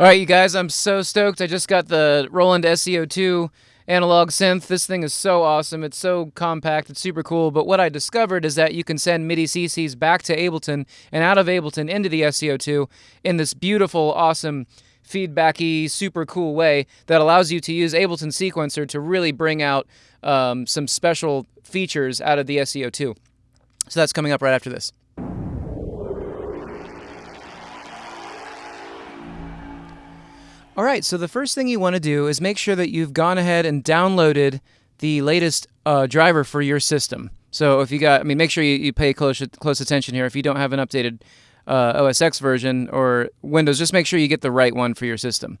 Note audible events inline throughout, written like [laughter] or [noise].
All right, you guys, I'm so stoked. I just got the Roland SE02 analog synth. This thing is so awesome. It's so compact. It's super cool. But what I discovered is that you can send MIDI CCs back to Ableton and out of Ableton into the SE02 in this beautiful, awesome, feedbacky, super cool way that allows you to use Ableton Sequencer to really bring out um, some special features out of the SE02. So that's coming up right after this. All right, so the first thing you want to do is make sure that you've gone ahead and downloaded the latest uh, driver for your system. So if you got, I mean, make sure you, you pay close close attention here. If you don't have an updated uh, OS X version or Windows, just make sure you get the right one for your system.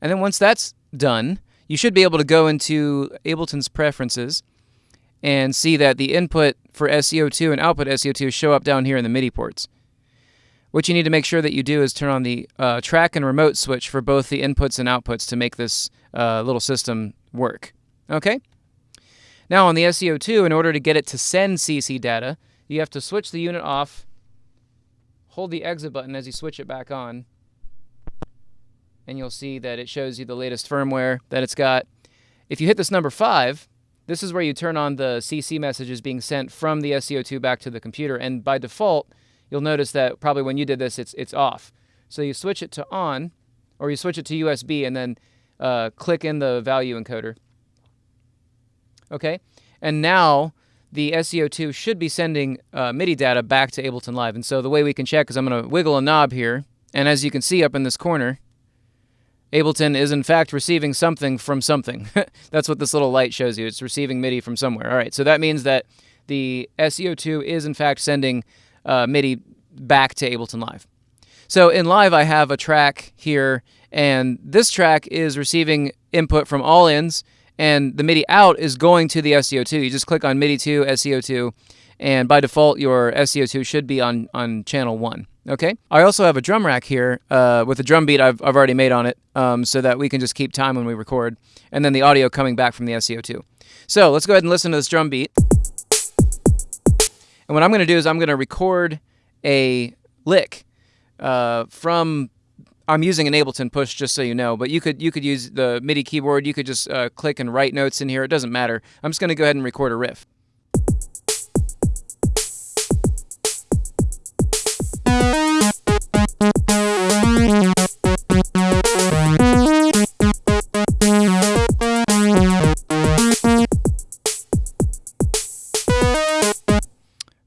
And then once that's done, you should be able to go into Ableton's preferences and see that the input for SE02 and output SE02 show up down here in the MIDI ports. What you need to make sure that you do is turn on the uh, track and remote switch for both the inputs and outputs to make this uh, little system work. Okay? Now on the SE02, in order to get it to send CC data, you have to switch the unit off, hold the exit button as you switch it back on, and you'll see that it shows you the latest firmware that it's got. If you hit this number 5, this is where you turn on the CC messages being sent from the SE02 back to the computer, and by default, you'll notice that probably when you did this, it's, it's off. So you switch it to on, or you switch it to USB and then uh, click in the value encoder. Okay, and now the SE02 should be sending uh, MIDI data back to Ableton Live. And so the way we can check is I'm going to wiggle a knob here, and as you can see up in this corner, Ableton is in fact receiving something from something. [laughs] That's what this little light shows you. It's receiving MIDI from somewhere. All right, so that means that the SE02 is in fact sending uh, MIDI back to Ableton Live. So in Live, I have a track here, and this track is receiving input from all ins, and the MIDI out is going to the SE02. You just click on MIDI 2, SE02, and by default, your SE02 should be on, on channel 1. Okay. I also have a drum rack here uh, with a drum beat I've, I've already made on it um, so that we can just keep time when we record, and then the audio coming back from the SE02. So let's go ahead and listen to this drum beat. And what I'm going to do is I'm going to record a lick uh, from. I'm using an Ableton push just so you know, but you could you could use the MIDI keyboard. You could just uh, click and write notes in here. It doesn't matter. I'm just going to go ahead and record a riff.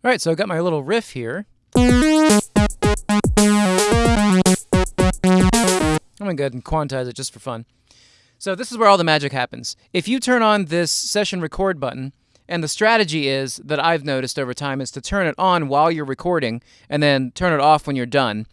All right, so I got my little riff here. I'm gonna go ahead and quantize it just for fun. So this is where all the magic happens. If you turn on this session record button, and the strategy is that I've noticed over time is to turn it on while you're recording and then turn it off when you're done.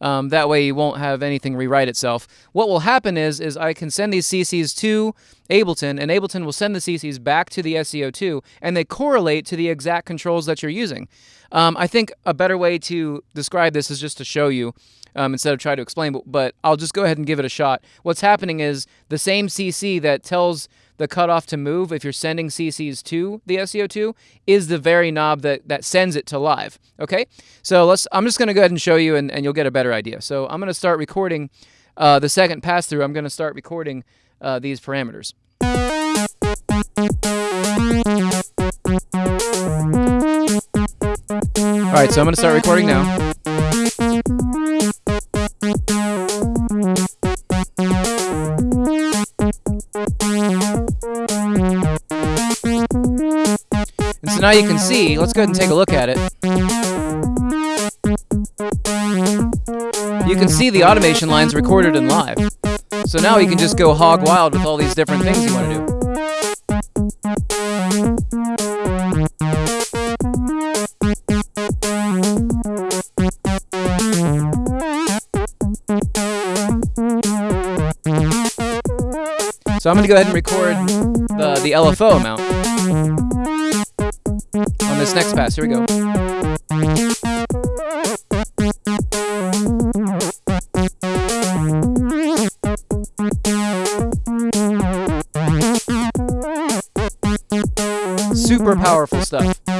Um, that way you won't have anything rewrite itself. What will happen is, is I can send these CCs to Ableton, and Ableton will send the CCs back to the SE02, and they correlate to the exact controls that you're using. Um, I think a better way to describe this is just to show you um, instead of try to explain, but, but I'll just go ahead and give it a shot. What's happening is the same CC that tells the cutoff to move if you're sending CCs to the SE02 is the very knob that, that sends it to live. Okay, so let's. I'm just going to go ahead and show you, and, and you'll get a better idea. So I'm going to start recording uh, the second pass through. I'm going to start recording uh, these parameters. All right, so I'm going to start recording now. And so now you can see, let's go ahead and take a look at it. You can see the automation lines recorded in live. So now you can just go hog wild with all these different things you want to do. So I'm going to go ahead and record the, the LFO amount on this next pass. Here we go. Super powerful stuff.